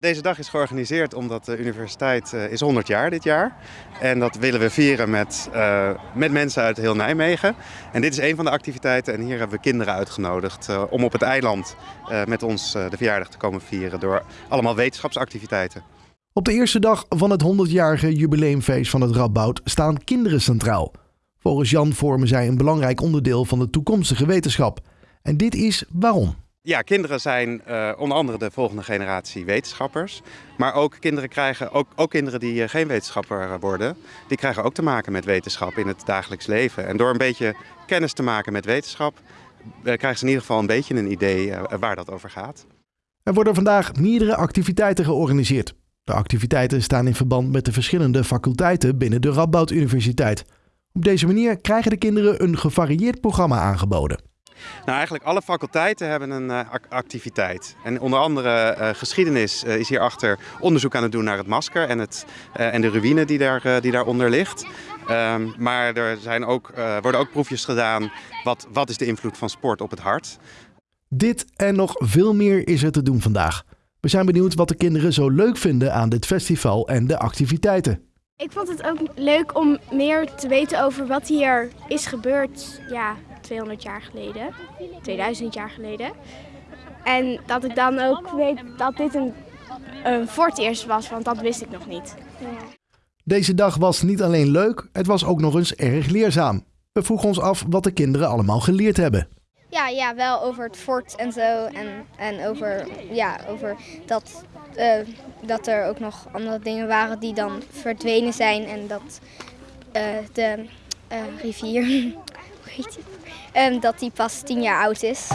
Deze dag is georganiseerd omdat de universiteit uh, is 100 jaar dit jaar. En dat willen we vieren met, uh, met mensen uit heel Nijmegen. En dit is een van de activiteiten en hier hebben we kinderen uitgenodigd uh, om op het eiland met ons de verjaardag te komen vieren door allemaal wetenschapsactiviteiten. Op de eerste dag van het 100-jarige jubileumfeest van het Radboud staan kinderen centraal. Volgens Jan vormen zij een belangrijk onderdeel van de toekomstige wetenschap. En dit is waarom. Ja, kinderen zijn uh, onder andere de volgende generatie wetenschappers. Maar ook kinderen krijgen, ook, ook kinderen die uh, geen wetenschapper worden, die krijgen ook te maken met wetenschap in het dagelijks leven. En door een beetje kennis te maken met wetenschap, krijgen ze in ieder geval een beetje een idee waar dat over gaat. Er worden vandaag meerdere activiteiten georganiseerd. De activiteiten staan in verband met de verschillende faculteiten binnen de Radboud Universiteit. Op deze manier krijgen de kinderen een gevarieerd programma aangeboden. Nou, eigenlijk alle faculteiten hebben een uh, activiteit. En onder andere uh, geschiedenis uh, is hierachter onderzoek aan het doen naar het masker en, het, en de ruïne die, daar, die daaronder ligt. Um, maar er zijn ook, worden ook proefjes gedaan. Wat, wat is de invloed van sport op het hart? Dit en nog veel meer is er te doen vandaag. We zijn benieuwd wat de kinderen zo leuk vinden aan dit festival en de activiteiten. Ik vond het ook leuk om meer te weten over wat hier is gebeurd ja, 200 jaar geleden, 2000 jaar geleden. En dat ik dan ook weet dat dit een, een fort eerst was, want dat wist ik nog niet. Ja. Deze dag was niet alleen leuk, het was ook nog eens erg leerzaam. We vroegen ons af wat de kinderen allemaal geleerd hebben. Ja, ja wel over het fort en zo. En, en over, ja, over dat, uh, dat er ook nog andere dingen waren die dan verdwenen zijn. En dat uh, de uh, rivier, hoe heet die? Um, dat die pas tien jaar oud is.